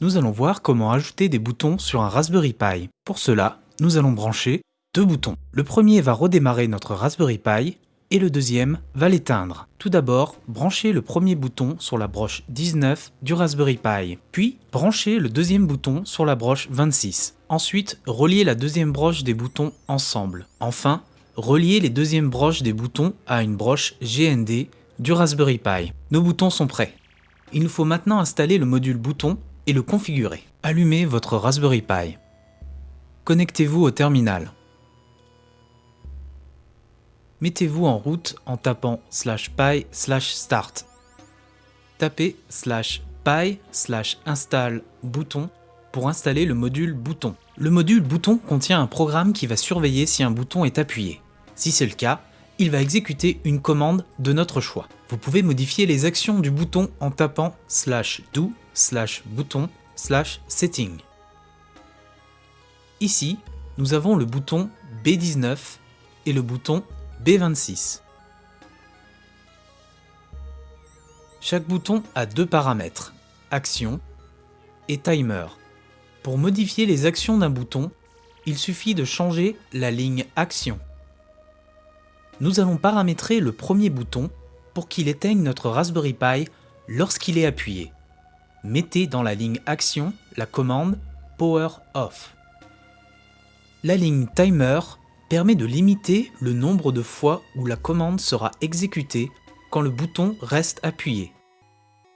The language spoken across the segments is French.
Nous allons voir comment ajouter des boutons sur un Raspberry Pi. Pour cela, nous allons brancher deux boutons. Le premier va redémarrer notre Raspberry Pi et le deuxième va l'éteindre. Tout d'abord, branchez le premier bouton sur la broche 19 du Raspberry Pi, puis branchez le deuxième bouton sur la broche 26. Ensuite, reliez la deuxième broche des boutons ensemble. Enfin, reliez les deuxièmes broches des boutons à une broche GND du Raspberry Pi. Nos boutons sont prêts. Il nous faut maintenant installer le module bouton et le configurer. Allumez votre Raspberry Pi. Connectez-vous au terminal. Mettez-vous en route en tapant slash pi slash start. Tapez slash pi slash install bouton pour installer le module bouton. Le module bouton contient un programme qui va surveiller si un bouton est appuyé. Si c'est le cas, il va exécuter une commande de notre choix. Vous pouvez modifier les actions du bouton en tapant slash do slash bouton slash setting. Ici, nous avons le bouton B19 et le bouton B26. Chaque bouton a deux paramètres, action et timer. Pour modifier les actions d'un bouton, il suffit de changer la ligne action. Nous allons paramétrer le premier bouton pour qu'il éteigne notre Raspberry Pi lorsqu'il est appuyé mettez dans la ligne Action la commande Power Off. La ligne Timer permet de limiter le nombre de fois où la commande sera exécutée quand le bouton reste appuyé.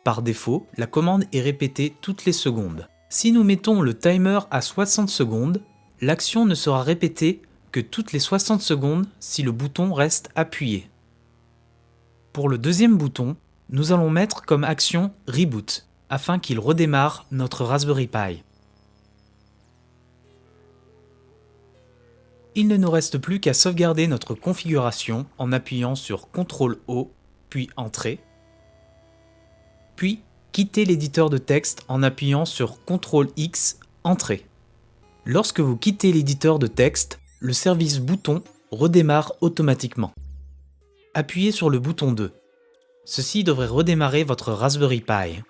Par défaut, la commande est répétée toutes les secondes. Si nous mettons le timer à 60 secondes, l'action ne sera répétée que toutes les 60 secondes si le bouton reste appuyé. Pour le deuxième bouton, nous allons mettre comme action Reboot afin qu'il redémarre notre Raspberry Pi. Il ne nous reste plus qu'à sauvegarder notre configuration en appuyant sur CTRL-O, puis Entrée, puis quitter l'éditeur de texte en appuyant sur CTRL-X, Entrée. Lorsque vous quittez l'éditeur de texte, le service bouton redémarre automatiquement. Appuyez sur le bouton 2. Ceci devrait redémarrer votre Raspberry Pi.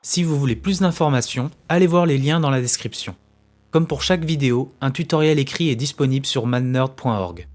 Si vous voulez plus d'informations, allez voir les liens dans la description. Comme pour chaque vidéo, un tutoriel écrit est disponible sur mannerd.org.